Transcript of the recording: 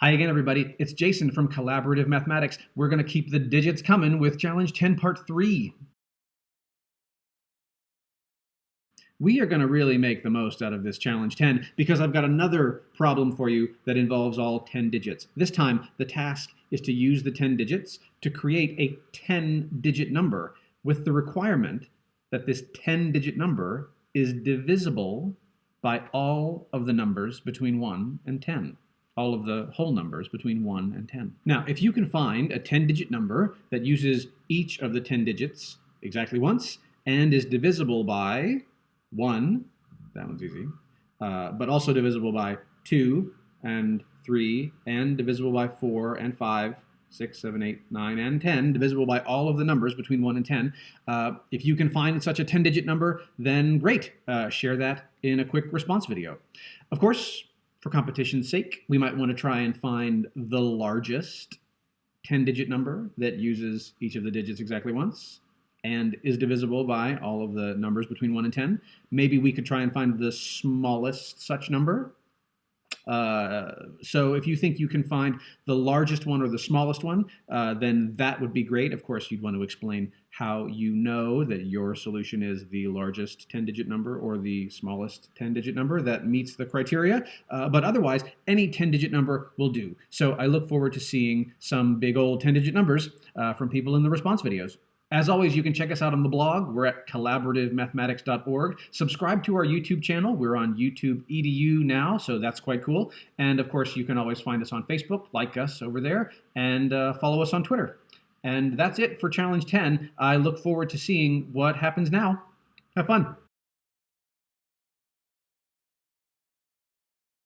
Hi again, everybody. It's Jason from Collaborative Mathematics. We're going to keep the digits coming with Challenge 10 Part 3. We are going to really make the most out of this Challenge 10 because I've got another problem for you that involves all 10 digits. This time, the task is to use the 10 digits to create a 10-digit number with the requirement that this 10-digit number is divisible by all of the numbers between 1 and 10 all of the whole numbers between 1 and 10. Now, if you can find a 10-digit number that uses each of the 10 digits exactly once and is divisible by 1, that one's easy, uh, but also divisible by 2 and 3 and divisible by 4 and 5, 6, 7, 8, 9, and 10, divisible by all of the numbers between 1 and 10. Uh, if you can find such a 10-digit number, then great. Uh, share that in a quick response video. Of course, for competition's sake, we might want to try and find the largest 10-digit number that uses each of the digits exactly once and is divisible by all of the numbers between 1 and 10. Maybe we could try and find the smallest such number uh, so if you think you can find the largest one or the smallest one, uh, then that would be great. Of course, you'd want to explain how you know that your solution is the largest 10-digit number or the smallest 10-digit number that meets the criteria. Uh, but otherwise, any 10-digit number will do. So I look forward to seeing some big old 10-digit numbers uh, from people in the response videos. As always, you can check us out on the blog. We're at collaborativemathematics.org. Subscribe to our YouTube channel. We're on YouTube EDU now, so that's quite cool. And of course, you can always find us on Facebook, like us over there, and uh, follow us on Twitter. And that's it for Challenge 10. I look forward to seeing what happens now. Have fun.